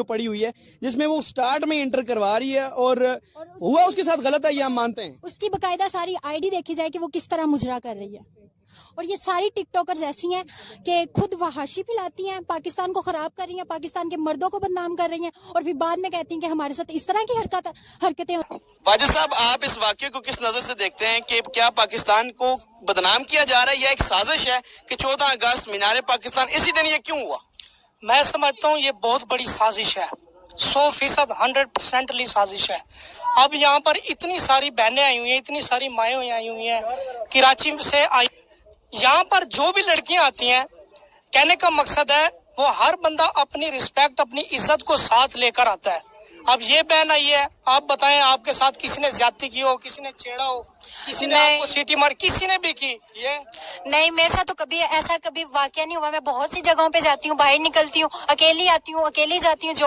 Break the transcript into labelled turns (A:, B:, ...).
A: جو پڑی ہوئی ہے جس میں وہ سٹارٹ میں انٹر کروا رہی ہے اور,
B: اور ہوا اس کے
A: ساتھ غلط ہے یہ ہم مانتے ہیں۔
B: اس کی باقاعدہ ساری آئی ڈی دیکھی جائے کہ وہ کس طرح مجرا کر رہی ہے۔ اور یہ ساری ٹک ٹاکرز ایسی ہیں کہ خود وحاشی پلاتی ہیں پاکستان کو خراب کر رہی ہیں پاکستان کے مردوں کو بدنام کر رہی ہیں اور پھر بعد میں کہتی ہیں کہ ہمارے ساتھ اس طرح کی حرکت حرکتیں
A: واجد صاحب آپ اس واقعے کو کس نظر سے دیکھتے ہیں کہ کیا پاکستان کو بدنام کیا جا رہا ہے یا ایک سازش ہے کہ چودہ اگست مینار پاکستان اسی دن یہ کیوں ہوا؟
C: میں سمجھتا ہوں یہ بہت بڑی سازش ہے۔ سو فیصد، ہنڈریڈ پرسینٹلی سازش ہے۔ اب یہاں پر اتنی
D: ساری بہنیں آئی
C: ہوئی ہیں، اتنی ساری مائیں ہوئی آئی
D: ہوئی
C: ہیں۔ کراچی سے آئی۔ یہاں پر جو بھی لڑکیاں آتی ہیں، کہنے کا مقصد ہے، وہ
D: ہر
C: بندہ اپنی رسپیکٹ اپنی عزت
D: کو
C: ساتھ لے
D: کر
C: آتا ہے۔ اب یہ
D: بہن
C: آئی ہے آپ بتائیں آپ
D: کے
C: ساتھ کسی نے
D: زیادتی کی
C: ہو
D: کسی
C: نے
D: چیڑا ہو
B: کسی نے آپ کو
C: سیٹی مار کسی نے
D: بھی کی؟
C: یہ؟
B: نہیں میرے ساتھ تو کبھی ایسا کبھی واقعہ نہیں ہوا۔ میں بہت سی جگہوں پہ جاتی ہوں باہر نکلتی ہوں اکیلی آتی ہوں اکیلی جاتی ہوں